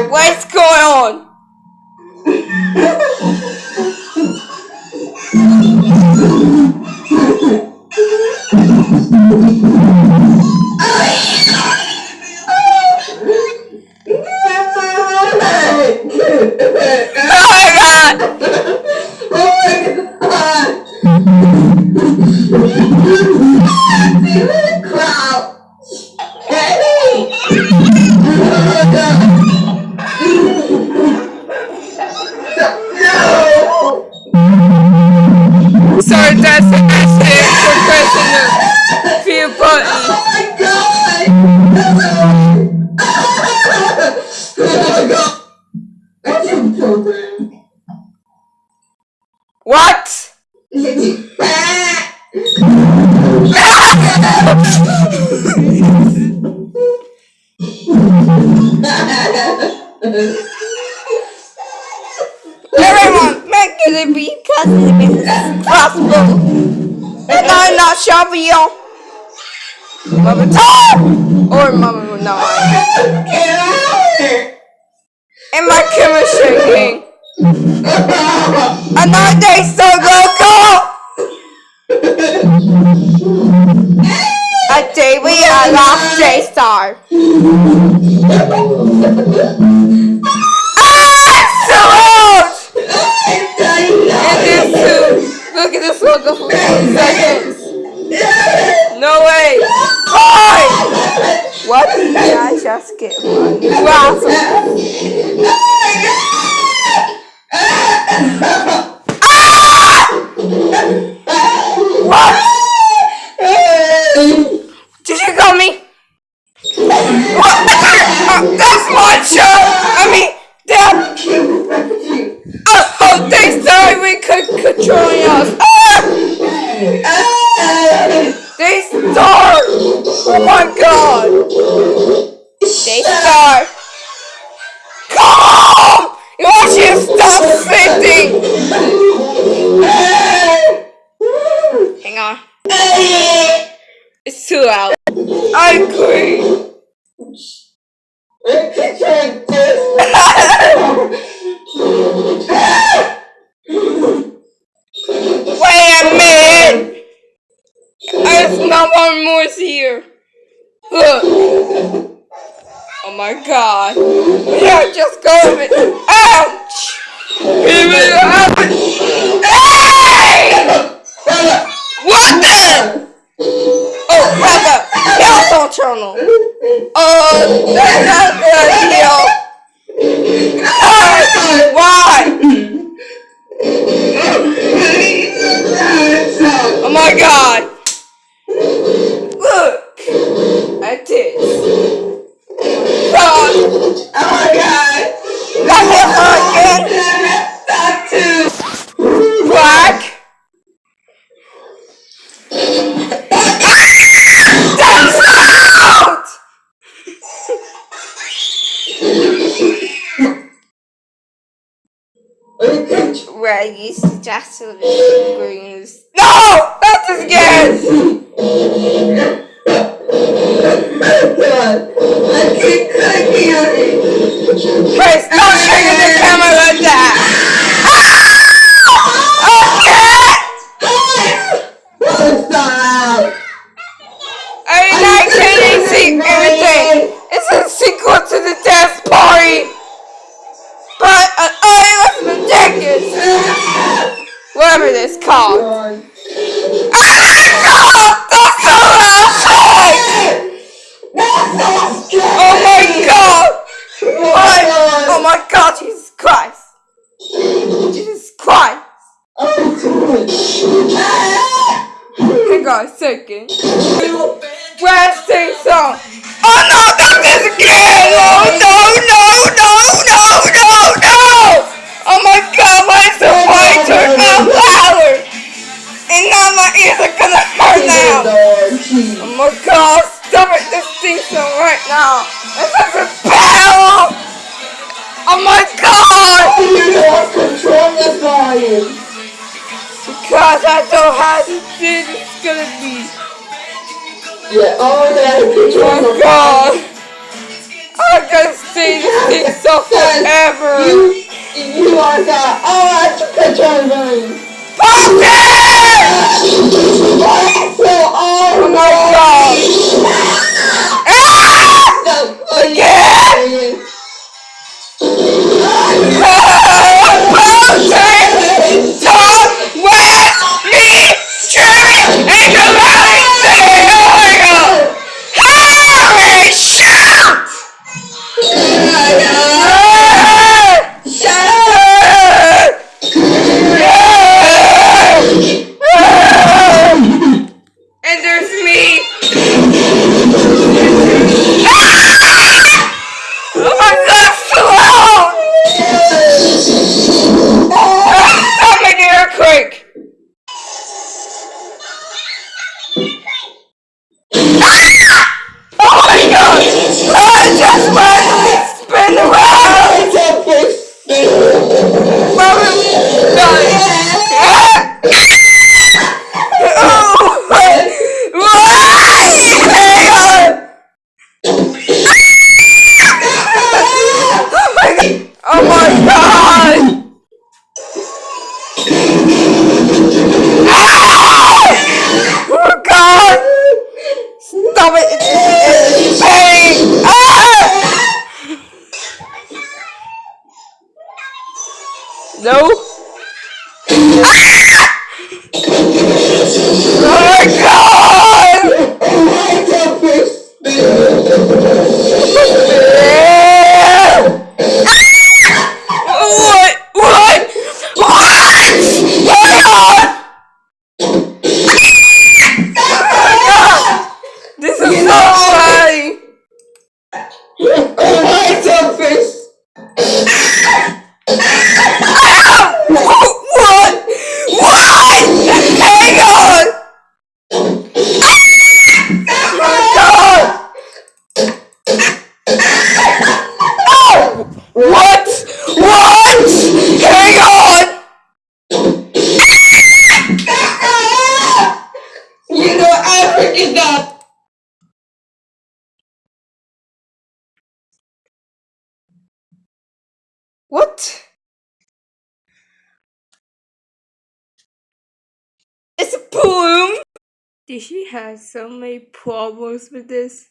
Alright, what's What? Everyone, make it be possible as possible. And I'm not you. Mama time! Or Mama Another day so local. A day we are lost J Star. Ah, so old! And too. Look at this logo for two seconds. No way. Hi! What did I just get one? Wow. What? Too loud. I agree. Wait a minute! There's no one more here. Look. Oh my god. Yeah, just go. Ouch! Give it up! Hey! What the? Oh, channel! Oh, that's not good idea! Ah, Why? Oh my god! Where you suggested greens. No! Not this again! Chris, don't trigger the camera like that! Ah! I can't see everything! It's a sequel to the dance party! But, it was ridiculous! Whatever this called. Ah! That's so loud! Oh my god! What? Oh my god, Jesus Christ! Jesus Christ! Hang on a second. Where's sing song? Oh no, not this again! Oh no, no, no, no, is the point to my power! And now my ears are gonna hurt now! Oh my god, stop it! This thing's right now! It's a repel! Oh my god! How do you not control the volume? Because I don't have the thing it's gonna be. Yeah, oh yeah. control oh my god! I'm gonna stay this thing so forever! You you are the arch patrolman! Okay! oh my god! What? It's a poem! Did she have so many problems with this?